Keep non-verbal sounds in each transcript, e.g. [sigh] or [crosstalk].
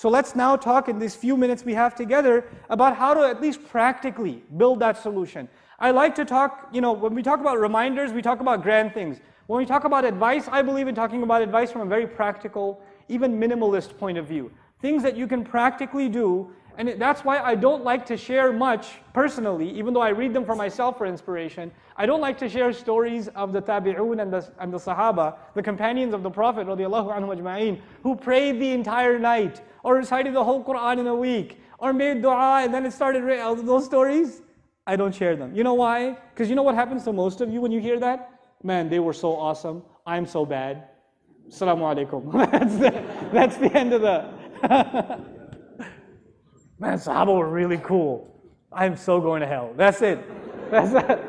So let's now talk in these few minutes we have together about how to at least practically build that solution. I like to talk, you know, when we talk about reminders, we talk about grand things. When we talk about advice, I believe in talking about advice from a very practical, even minimalist point of view. Things that you can practically do and that's why I don't like to share much personally, even though I read them for myself for inspiration. I don't like to share stories of the tabi'un and the, and the sahaba, the companions of the Prophet ajma'in, who prayed the entire night, or recited the whole Quran in a week, or made dua and then it started, uh, those stories, I don't share them. You know why? Because you know what happens to most of you when you hear that? Man, they were so awesome. I'm so bad. Assalamu alaikum. [laughs] that's, the, that's the end of the... [laughs] Man, Sahaba were really cool. I'm so going to hell. That's it. That's it.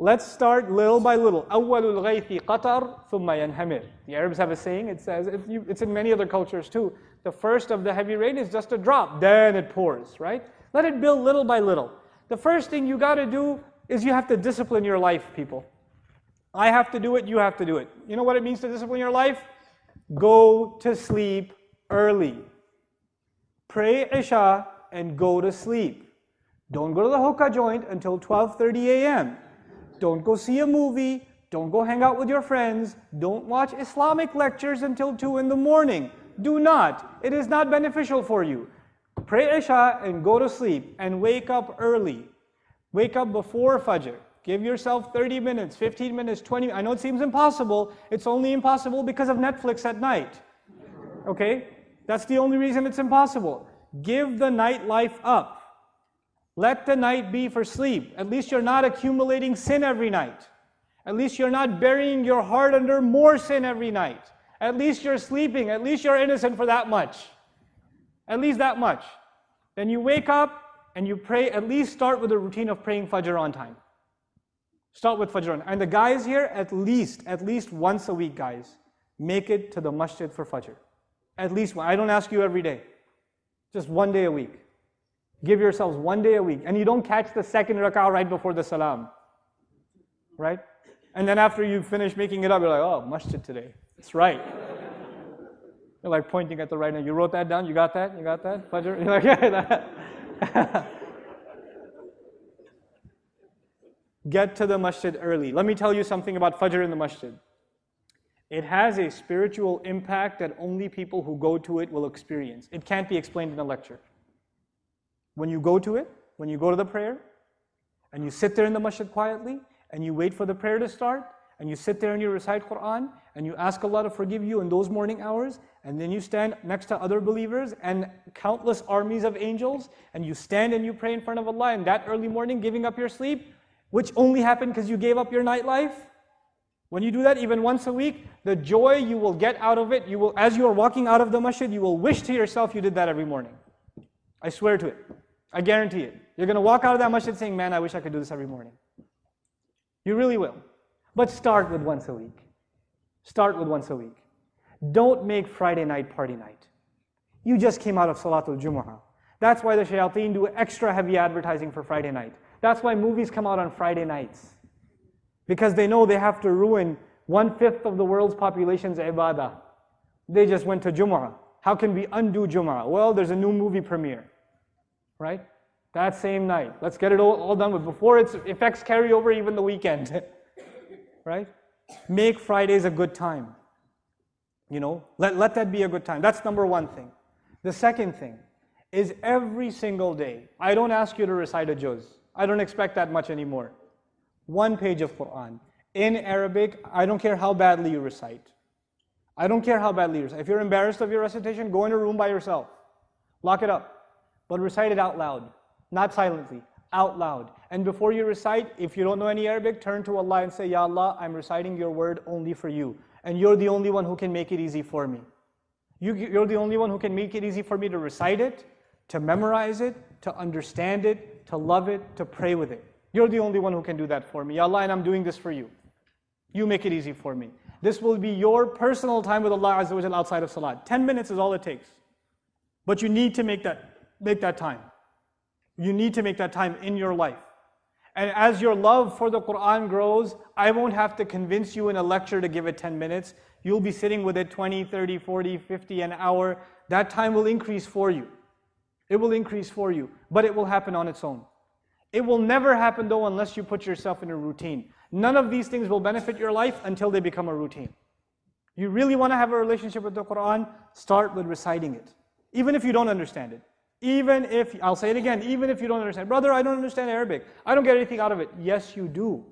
Let's start little by little. أول الغيث قطر ثم ينهمر. The Arabs have a saying, it says, you, it's in many other cultures too. The first of the heavy rain is just a drop, then it pours, right? Let it build little by little. The first thing you got to do is you have to discipline your life, people. I have to do it, you have to do it. You know what it means to discipline your life? Go to sleep early pray Isha, and go to sleep. Don't go to the hookah joint until 12.30 a.m. Don't go see a movie. Don't go hang out with your friends. Don't watch Islamic lectures until 2 in the morning. Do not. It is not beneficial for you. Pray Isha and go to sleep and wake up early. Wake up before Fajr. Give yourself 30 minutes, 15 minutes, 20 I know it seems impossible. It's only impossible because of Netflix at night. Okay? That's the only reason it's impossible. Give the nightlife up. Let the night be for sleep. At least you're not accumulating sin every night. At least you're not burying your heart under more sin every night. At least you're sleeping. At least you're innocent for that much. At least that much. Then you wake up and you pray, at least start with a routine of praying Fajr on time. Start with Fajr on And the guys here, at least, at least once a week, guys, make it to the masjid for Fajr. At least one. I don't ask you every day. Just one day a week. Give yourselves one day a week. And you don't catch the second rak'ah right before the salam. Right? And then after you finish making it up, you're like, oh, masjid today. It's right. You're like pointing at the right now. You wrote that down? You got that? You got that? Fajr? [laughs] You're like, yeah. [laughs] Get to the masjid early. Let me tell you something about Fajr in the masjid. It has a spiritual impact that only people who go to it will experience. It can't be explained in a lecture. When you go to it, when you go to the prayer, and you sit there in the masjid quietly, and you wait for the prayer to start, and you sit there and you recite Quran, and you ask Allah to forgive you in those morning hours, and then you stand next to other believers and countless armies of angels, and you stand and you pray in front of Allah in that early morning, giving up your sleep, which only happened because you gave up your nightlife. When you do that even once a week, the joy you will get out of it, you will, as you are walking out of the masjid, you will wish to yourself you did that every morning. I swear to it. I guarantee it. You're going to walk out of that masjid saying, man, I wish I could do this every morning. You really will. But start with once a week. Start with once a week. Don't make Friday night party night. You just came out of Salatul Jumu'ah. That's why the shayateen do extra heavy advertising for Friday night. That's why movies come out on Friday nights because they know they have to ruin one fifth of the world's population's ibadah. They just went to Jumu'ah. How can we undo Jumu'ah? Well, there's a new movie premiere, right? That same night. Let's get it all, all done with before its effects carry over even the weekend, [laughs] right? Make Fridays a good time. You know, let, let that be a good time. That's number one thing. The second thing is every single day. I don't ask you to recite a juz. I don't expect that much anymore one page of Quran in Arabic, I don't care how badly you recite. I don't care how badly you recite. If you're embarrassed of your recitation, go in a room by yourself. Lock it up. But recite it out loud, not silently, out loud. And before you recite, if you don't know any Arabic, turn to Allah and say, Ya Allah, I'm reciting your word only for you. And you're the only one who can make it easy for me. You, you're the only one who can make it easy for me to recite it, to memorize it, to understand it, to love it, to pray with it. You're the only one who can do that for me. Ya Allah, and I'm doing this for you. You make it easy for me. This will be your personal time with Allah Azza wa outside of Salat. 10 minutes is all it takes. But you need to make that, make that time. You need to make that time in your life. And as your love for the Quran grows, I won't have to convince you in a lecture to give it 10 minutes. You'll be sitting with it 20, 30, 40, 50, an hour. That time will increase for you. It will increase for you, but it will happen on its own. It will never happen though unless you put yourself in a routine. None of these things will benefit your life until they become a routine. You really want to have a relationship with the Quran, start with reciting it. Even if you don't understand it. Even if, I'll say it again, even if you don't understand. Brother, I don't understand Arabic. I don't get anything out of it. Yes, you do.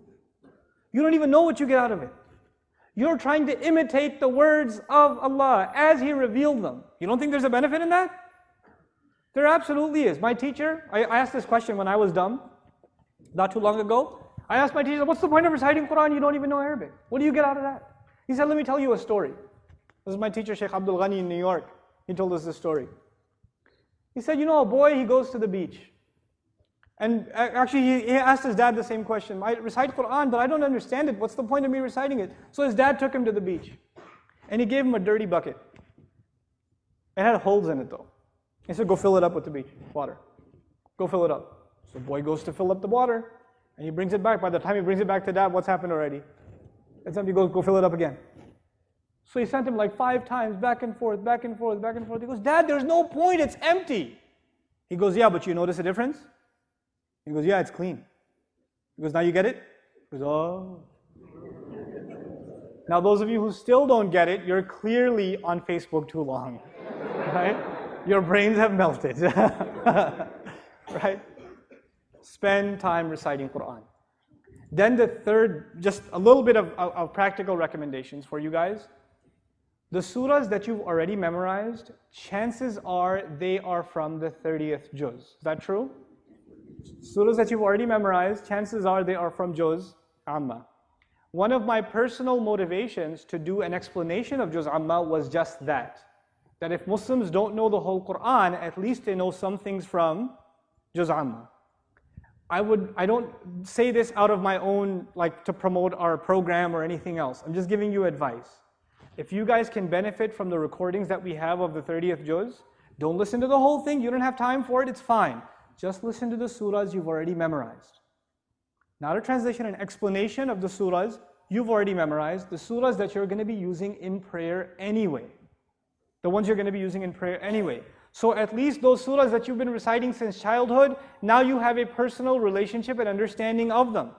You don't even know what you get out of it. You're trying to imitate the words of Allah as He revealed them. You don't think there's a benefit in that? There absolutely is. My teacher, I, asked this question when I was dumb, not too long ago. I asked my teacher, what's the point of reciting Quran? You don't even know Arabic. What do you get out of that? He said, let me tell you a story. This is my teacher, Sheikh Abdul Ghani in New York. He told us this story. He said, you know, a boy, he goes to the beach. And uh, actually, he, he asked his dad the same question. I recite Quran, but I don't understand it. What's the point of me reciting it? So his dad took him to the beach. And he gave him a dirty bucket. It had holes in it though. He said, go fill it up with the beach water. Go fill it up. So the boy goes to fill up the water. And he brings it back. By the time he brings it back to dad, what's happened already? It's empty. Go, go fill it up again. So he sent him like five times, back and forth, back and forth, back and forth. He goes, Dad, there's no point. It's empty. He goes, Yeah, but you notice a difference? He goes, Yeah, it's clean. He goes, Now you get it? He goes, Oh. Now, those of you who still don't get it, you're clearly on Facebook too long, [laughs] right? Your brains have melted, [laughs] right? Spend time reciting Quran. Then the third, just a little bit of, of, of practical recommendations for you guys. The surahs that you've already memorized, chances are they are from the 30th juz. Is that true? Surahs that you've already memorized, chances are they are from juz amma. One of my personal motivations to do an explanation of juz amma was just that. That if Muslims don't know the whole Quran, at least they know some things from juz amma. I would I don't say this out of my own like to promote our program or anything else. I'm just giving you advice. If you guys can benefit from the recordings that we have of the 30th juz, don't listen to the whole thing. You don't have time for it. It's fine. Just listen to the surahs you've already memorized. Not a translation, an explanation of the surahs you've already memorized, the surahs that you're going to be using in prayer anyway. The ones you're going to be using in prayer anyway. So at least those surahs that you've been reciting since childhood, now you have a personal relationship and understanding of them.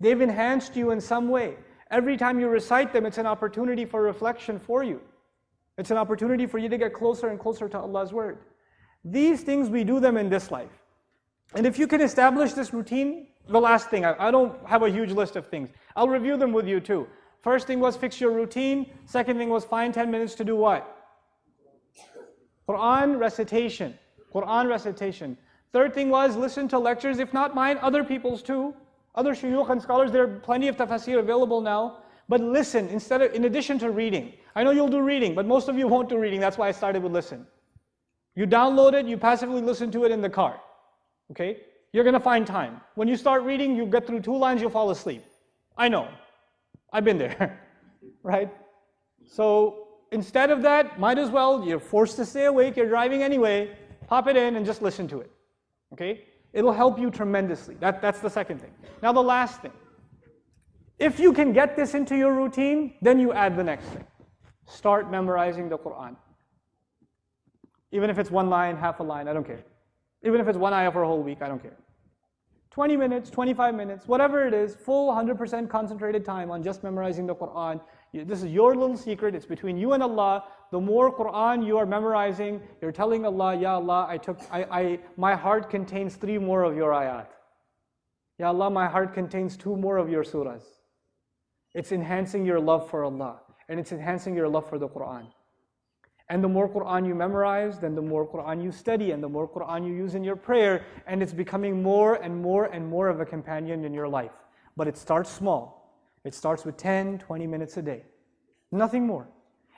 They've enhanced you in some way. Every time you recite them, it's an opportunity for reflection for you. It's an opportunity for you to get closer and closer to Allah's Word. These things, we do them in this life. And if you can establish this routine, the last thing, I, don't have a huge list of things. I'll review them with you too. First thing was fix your routine. Second thing was find 10 minutes to do what? Quran recitation. Quran recitation. Third thing was listen to lectures, if not mine, other people's too. Other shuyukh and scholars, there are plenty of tafsir available now. But listen, instead of, in addition to reading. I know you'll do reading, but most of you won't do reading. That's why I started with listen. You download it, you passively listen to it in the car. Okay? You're going to find time. When you start reading, you get through two lines, you'll fall asleep. I know. I've been there. [laughs] right? So instead of that, might as well, you're forced to stay awake, you're driving anyway, pop it in and just listen to it. Okay? It'll help you tremendously. That, that's the second thing. Now, the last thing. If you can get this into your routine, then you add the next thing. Start memorizing the Quran. Even if it's one line, half a line, I don't care. Even if it's one ayah for a whole week, I don't care. 20 minutes, 25 minutes, whatever it is, full 100% concentrated time on just memorizing the Quran. This is your little secret. It's between you and Allah. The more Quran you are memorizing, you're telling Allah, Ya Allah, I took, I, I, my heart contains three more of your ayat. Ya Allah, my heart contains two more of your surahs. It's enhancing your love for Allah and it's enhancing your love for the Quran. And the more Quran you memorize, then the more Quran you study and the more Quran you use in your prayer, and it's becoming more and more and more of a companion in your life. But it starts small. It starts with 10, 20 minutes a day. Nothing more.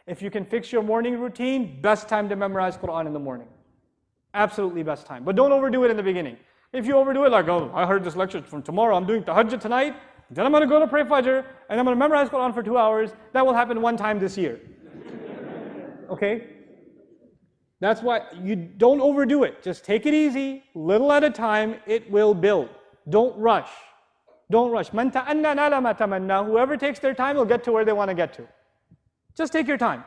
If you can fix your morning routine, best time to memorize Quran in the morning. Absolutely best time. But don't overdo it in the beginning. If you overdo it like, oh, I heard this lecture from tomorrow, I'm doing tahajjud tonight, then I'm going to go to pray Fajr, and I'm going to memorize Quran for two hours. That will happen one time this year. [laughs] okay? That's why you don't overdo it. Just take it easy, little at a time, it will build. Don't rush. Don't rush. Man ta'anna nala ma. Whoever takes their time will get to where they want to get to. Just take your time.